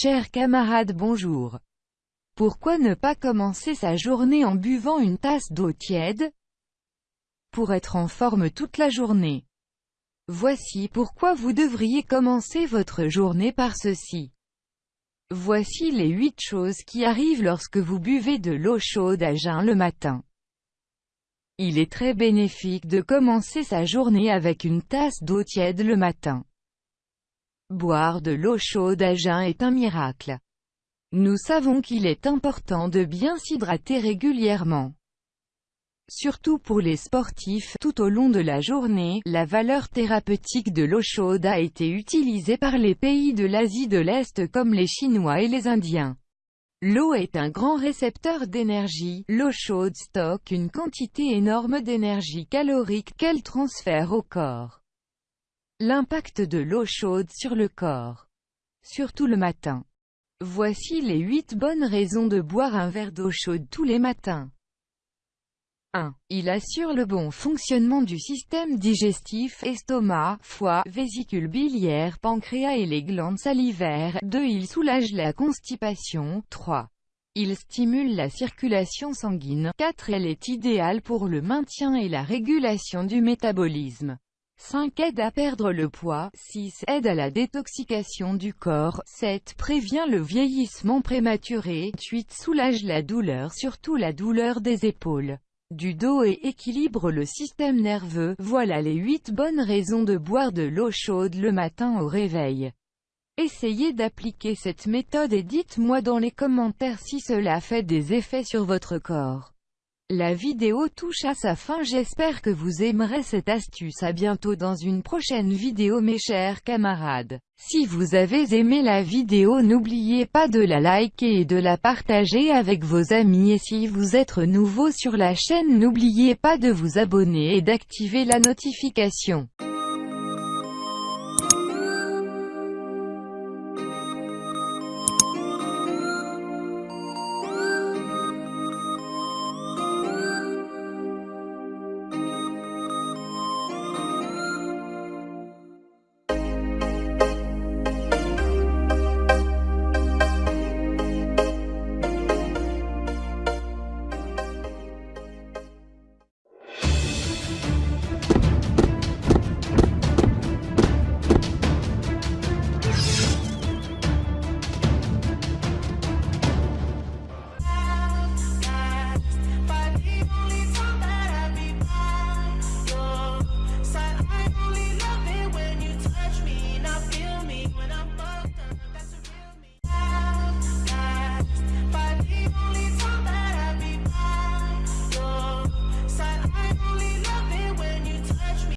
Chers camarades bonjour. Pourquoi ne pas commencer sa journée en buvant une tasse d'eau tiède? Pour être en forme toute la journée. Voici pourquoi vous devriez commencer votre journée par ceci. Voici les 8 choses qui arrivent lorsque vous buvez de l'eau chaude à jeun le matin. Il est très bénéfique de commencer sa journée avec une tasse d'eau tiède le matin. Boire de l'eau chaude à jeun est un miracle. Nous savons qu'il est important de bien s'hydrater régulièrement. Surtout pour les sportifs, tout au long de la journée, la valeur thérapeutique de l'eau chaude a été utilisée par les pays de l'Asie de l'Est comme les Chinois et les Indiens. L'eau est un grand récepteur d'énergie, l'eau chaude stocke une quantité énorme d'énergie calorique qu'elle transfère au corps. L'impact de l'eau chaude sur le corps. Surtout le matin. Voici les 8 bonnes raisons de boire un verre d'eau chaude tous les matins. 1. Il assure le bon fonctionnement du système digestif, estomac, foie, vésicule biliaire, pancréas et les glandes salivaires. 2. Il soulage la constipation. 3. Il stimule la circulation sanguine. 4. Elle est idéale pour le maintien et la régulation du métabolisme. 5. Aide à perdre le poids. 6. Aide à la détoxication du corps. 7. Prévient le vieillissement prématuré. 8. Soulage la douleur surtout la douleur des épaules du dos et équilibre le système nerveux. Voilà les 8 bonnes raisons de boire de l'eau chaude le matin au réveil. Essayez d'appliquer cette méthode et dites-moi dans les commentaires si cela fait des effets sur votre corps. La vidéo touche à sa fin j'espère que vous aimerez cette astuce à bientôt dans une prochaine vidéo mes chers camarades. Si vous avez aimé la vidéo n'oubliez pas de la liker et de la partager avec vos amis et si vous êtes nouveau sur la chaîne n'oubliez pas de vous abonner et d'activer la notification.